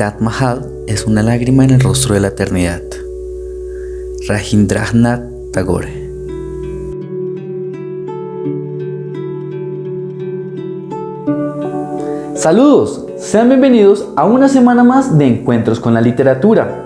Taj Mahal es una lágrima en el rostro de la eternidad. Rajendranath Tagore Saludos, sean bienvenidos a una semana más de Encuentros con la Literatura.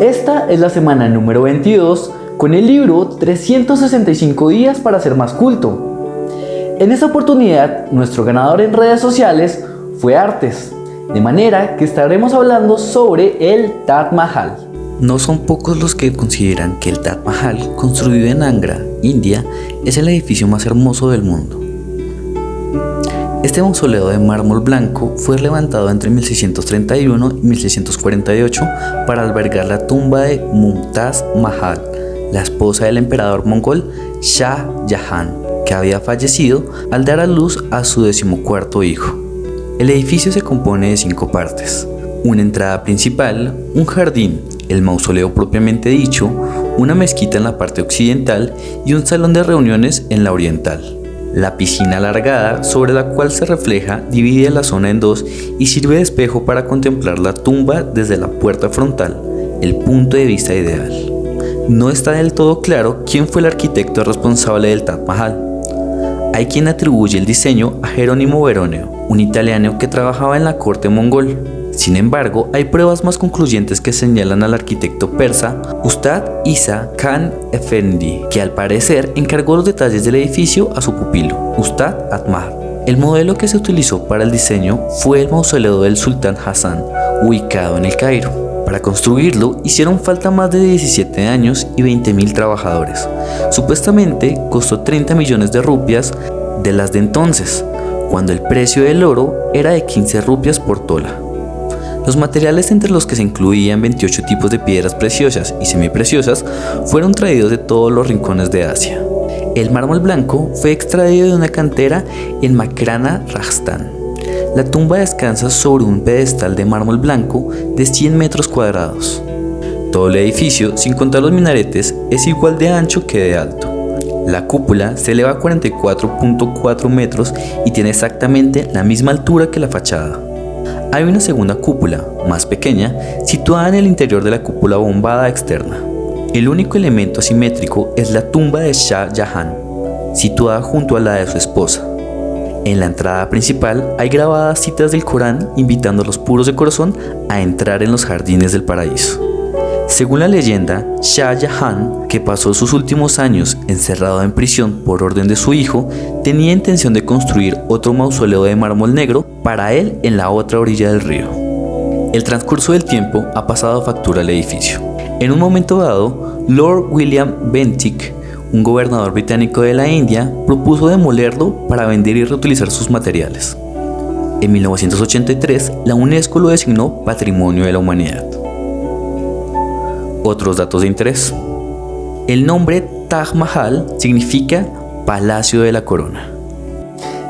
Esta es la semana número 22 con el libro 365 días para ser más culto. En esta oportunidad, nuestro ganador en redes sociales fue Artes, de manera que estaremos hablando sobre el Taj Mahal. No son pocos los que consideran que el Taj Mahal, construido en Angra, India, es el edificio más hermoso del mundo. Este mausoleo de mármol blanco fue levantado entre 1631 y 1648 para albergar la tumba de Mumtaz Mahal, la esposa del emperador mongol Shah Jahan, que había fallecido al dar a luz a su decimocuarto hijo. El edificio se compone de cinco partes, una entrada principal, un jardín, el mausoleo propiamente dicho, una mezquita en la parte occidental y un salón de reuniones en la oriental. La piscina alargada sobre la cual se refleja divide la zona en dos y sirve de espejo para contemplar la tumba desde la puerta frontal, el punto de vista ideal. No está del todo claro quién fue el arquitecto responsable del Taj Mahal, hay quien atribuye el diseño a Jerónimo Veroneo, un italiano que trabajaba en la corte mongol. Sin embargo, hay pruebas más concluyentes que señalan al arquitecto persa Ustad Isa Khan Efendi, que al parecer encargó los detalles del edificio a su pupilo, Ustad Atmar. El modelo que se utilizó para el diseño fue el mausoleo del sultán Hassan, ubicado en el Cairo. Para construirlo hicieron falta más de 17 años y 20.000 trabajadores. Supuestamente costó 30 millones de rupias de las de entonces, cuando el precio del oro era de 15 rupias por tola. Los materiales entre los que se incluían 28 tipos de piedras preciosas y semipreciosas fueron traídos de todos los rincones de Asia. El mármol blanco fue extraído de una cantera en Makrana, Rajasthan. La tumba descansa sobre un pedestal de mármol blanco de 100 metros cuadrados. Todo el edificio, sin contar los minaretes, es igual de ancho que de alto. La cúpula se eleva a 44.4 metros y tiene exactamente la misma altura que la fachada. Hay una segunda cúpula, más pequeña, situada en el interior de la cúpula bombada externa. El único elemento asimétrico es la tumba de Shah Jahan, situada junto a la de su esposa. En la entrada principal hay grabadas citas del Corán invitando a los puros de corazón a entrar en los jardines del paraíso. Según la leyenda, Shah Jahan, que pasó sus últimos años encerrado en prisión por orden de su hijo, tenía intención de construir otro mausoleo de mármol negro para él en la otra orilla del río. El transcurso del tiempo ha pasado factura al edificio. En un momento dado, Lord William Bentinck un gobernador británico de la India propuso demolerlo para vender y reutilizar sus materiales. En 1983, la UNESCO lo designó Patrimonio de la Humanidad. Otros datos de interés. El nombre Taj Mahal significa Palacio de la Corona.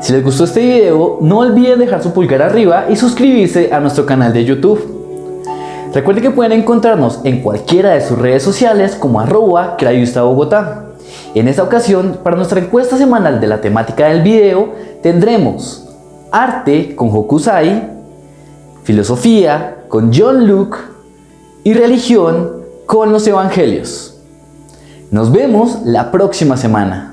Si les gustó este video, no olviden dejar su pulgar arriba y suscribirse a nuestro canal de YouTube. Recuerden que pueden encontrarnos en cualquiera de sus redes sociales como arroba Bogotá. En esta ocasión, para nuestra encuesta semanal de la temática del video, tendremos arte con Hokusai, filosofía con John Luke y religión con los evangelios. Nos vemos la próxima semana.